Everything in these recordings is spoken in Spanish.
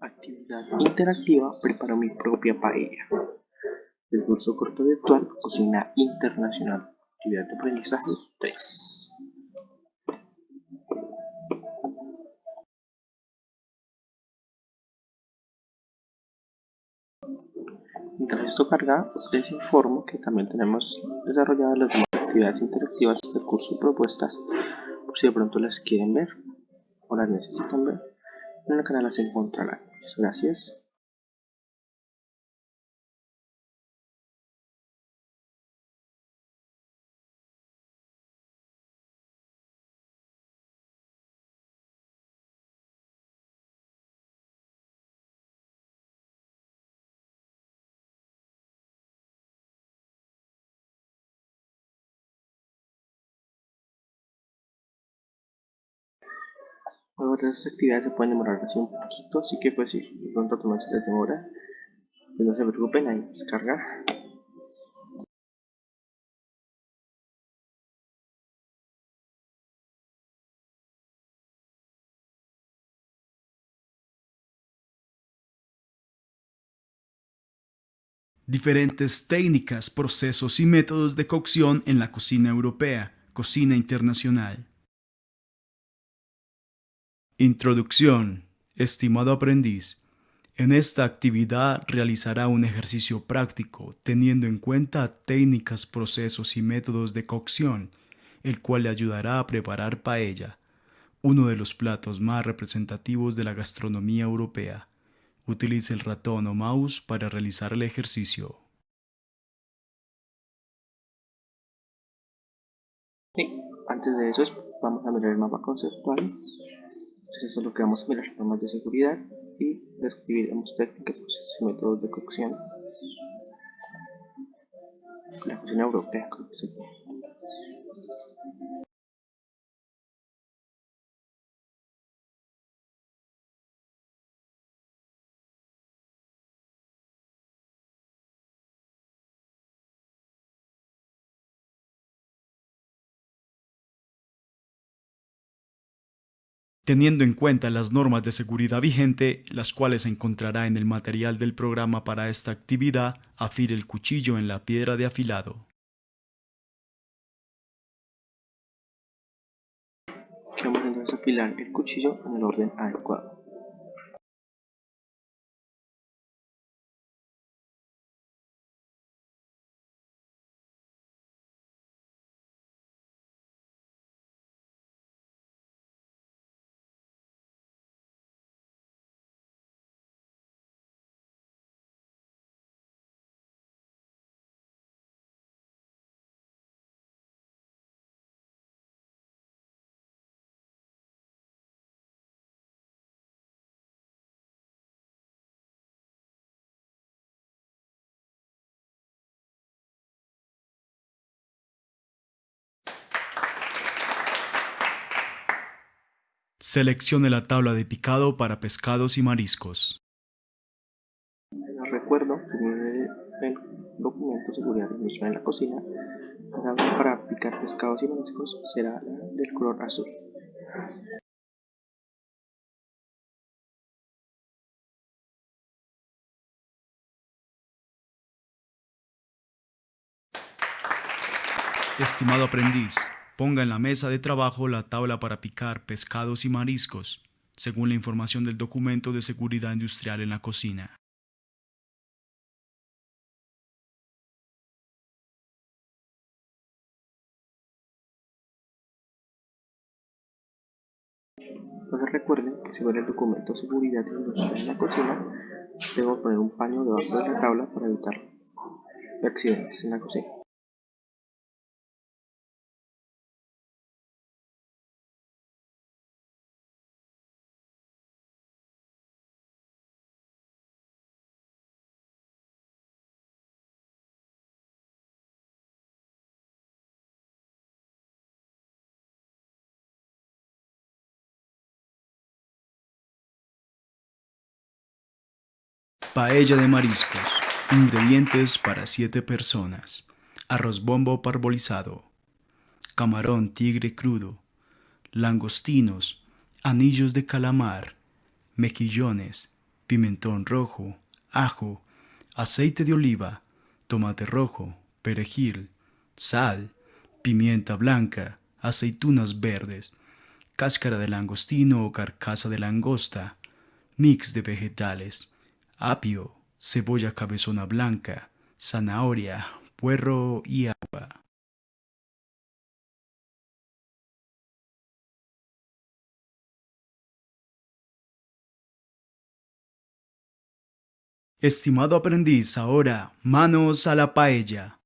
Actividad interactiva Preparo mi propia paella. El curso corto virtual Cocina Internacional. Actividad de aprendizaje 3. Mientras esto carga, les informo que también tenemos desarrolladas las demás actividades interactivas del curso propuestas, por si de pronto las quieren ver o las necesitan ver, en el canal las encontrarán. Gracias. Luego de estas actividades se pueden demorar así un poquito, así que pues si pronto tomar se les demora, pues no se preocupen, ahí se carga. Diferentes técnicas, procesos y métodos de cocción en la cocina europea, cocina internacional. Introducción. Estimado aprendiz, en esta actividad realizará un ejercicio práctico teniendo en cuenta técnicas, procesos y métodos de cocción, el cual le ayudará a preparar paella, uno de los platos más representativos de la gastronomía europea. Utilice el ratón o mouse para realizar el ejercicio. Sí, antes de eso vamos a mirar el mapa conceptual. Entonces eso es lo que vamos a mirar, normas de seguridad y describiremos técnicas, procesos y métodos de cocción. La cocina europea creo que se teniendo en cuenta las normas de seguridad vigente, las cuales se encontrará en el material del programa para esta actividad, afile el cuchillo en la piedra de afilado. Vamos a afilar el cuchillo en el orden adecuado. Seleccione la tabla de picado para pescados y mariscos. Recuerdo que el documento de seguridad industrial en la cocina, la tabla para picar pescados y mariscos será del color azul. Estimado aprendiz, Ponga en la mesa de trabajo la tabla para picar pescados y mariscos, según la información del documento de seguridad industrial en la cocina. Entonces recuerden que ven el documento de seguridad industrial en la cocina, debo poner un paño debajo de la tabla para evitar accidentes en la cocina. Paella de mariscos. Ingredientes para 7 personas. Arroz bombo parbolizado. Camarón tigre crudo. Langostinos. Anillos de calamar. Mejillones. pimentón rojo, ajo, aceite de oliva, tomate rojo, perejil, sal, pimienta blanca, aceitunas verdes, cáscara de langostino o carcasa de langosta, mix de vegetales, apio, cebolla cabezona blanca, zanahoria, puerro y agua. Estimado aprendiz, ahora manos a la paella.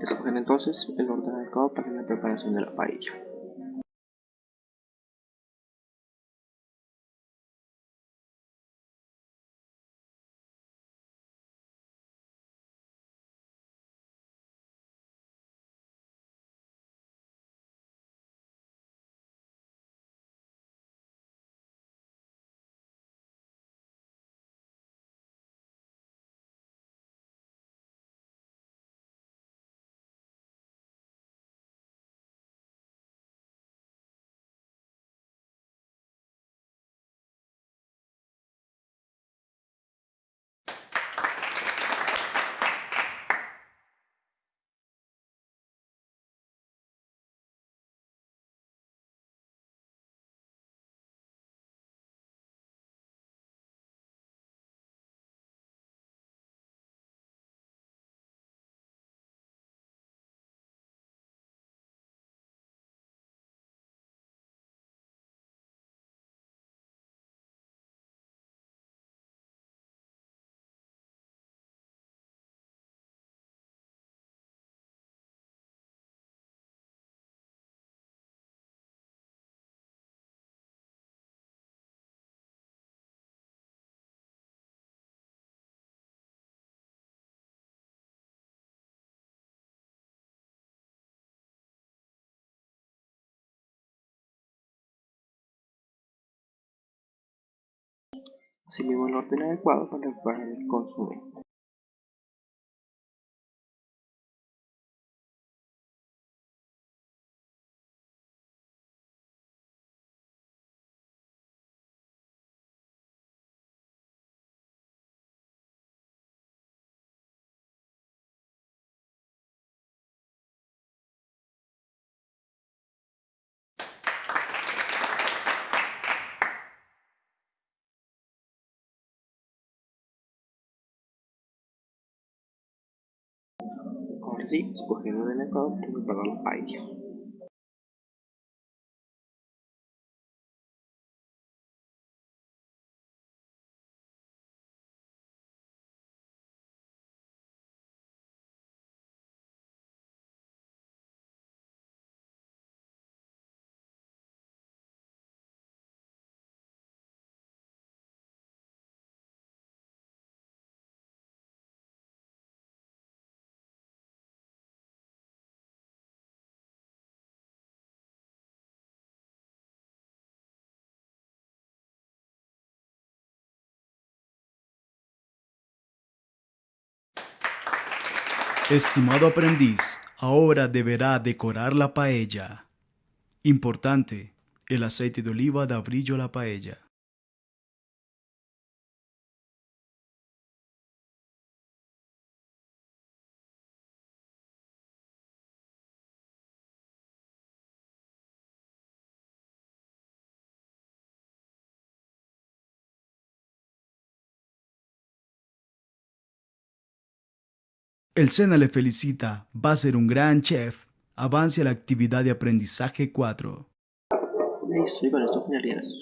Escoger entonces el orden adecuado para la preparación de la paella. Asimismo el orden adecuado para el consomé. Ahora sí, escoger el orden adecuado para Estimado aprendiz, ahora deberá decorar la paella. Importante, el aceite de oliva da brillo a la paella. El SENA le felicita, va a ser un gran chef. Avance a la actividad de aprendizaje 4. Listo, y con esto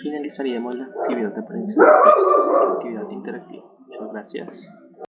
finalizaríamos la actividad de aprendizaje 3, la actividad interactiva. Muchas gracias.